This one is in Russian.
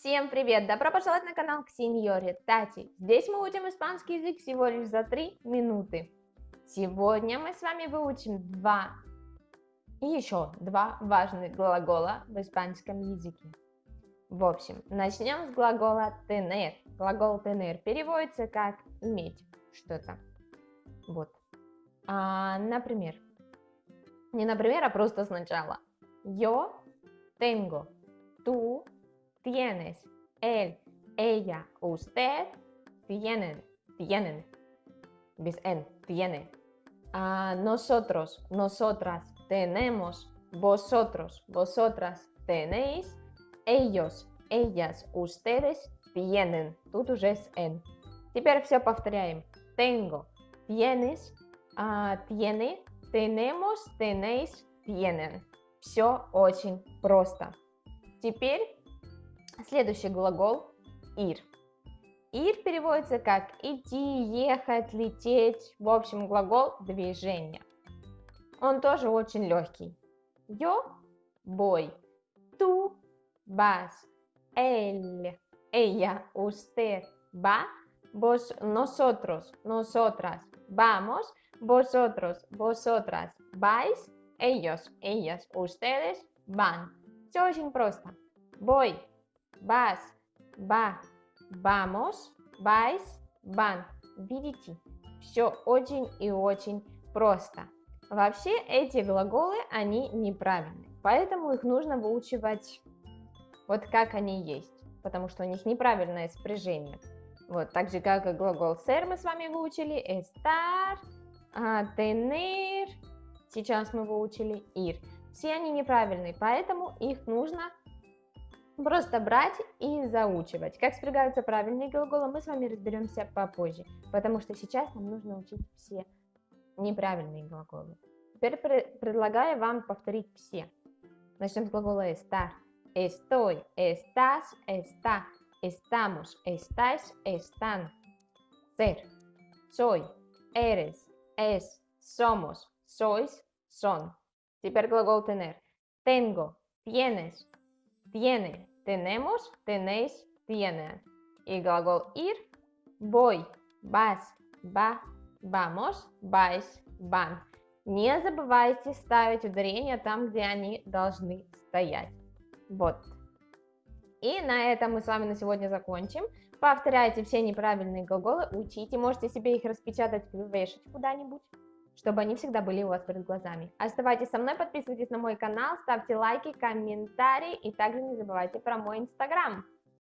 Всем привет! Добро пожаловать на канал к сеньоре Тати. Здесь мы учим испанский язык всего лишь за 3 минуты. Сегодня мы с вами выучим два и еще два важных глагола в испанском языке. В общем, начнем с глагола tener. Глагол tener переводится как иметь что-то. Вот. А, например, не например, а просто сначала. Yo tengo, tú tienes, él, ella, usted, tienen, tienen, bis en, tiene. Uh, nosotros, nosotras, tenemos, vosotros, vosotras, tenéis, ellos, ellas, ustedes, tienen. Тут уже с n. Теперь все повторяем. Tengo, tienes, uh, tiene, tenemos, tenéis, tienen. Все очень просто. Теперь Следующий глагол ir. Ir переводится как идти, ехать, лететь. В общем, глагол движения. Он тоже очень легкий. Yo voy. Tú vas. Él, ella, usted va. Vos, nosotros, nosotras vamos. Vosotros, vosotras vais. Ellos, ellas, ustedes van. Все очень просто. Voy, vas, va, vamos, vais, van. Видите, все очень и очень просто. Вообще эти глаголы, они неправильные, поэтому их нужно выучивать вот как они есть, потому что у них неправильное спряжение. Вот, так же как и глагол ser мы с вами выучили, estar, tener, сейчас мы выучили ir. Все они неправильные, поэтому их нужно Просто брать и заучивать. Как спрягаются правильные глаголы, мы с вами разберемся попозже, потому что сейчас нам нужно учить все неправильные глаголы. Теперь предлагаю вам повторить все. Начнем с глагола estar. Estoy, estás, está, estamos, estáis, están. Ser, soy, eres, es, somos, sois, son. Теперь глагол tener. Tengo, tienes, tiene, tenemos, tenéis, tienen. Y глагол ir, voy, vas, va, vamos, vais, van. Не забывайте ставить ударения там, где они должны стоять. Вот. И на этом мы с вами на сегодня закончим. Повторяйте все неправильные глаголы, учите, можете себе их распечатать, вешать куда-нибудь чтобы они всегда были у вас перед глазами. Оставайтесь со мной, подписывайтесь на мой канал, ставьте лайки, комментарии и также не забывайте про мой инстаграм.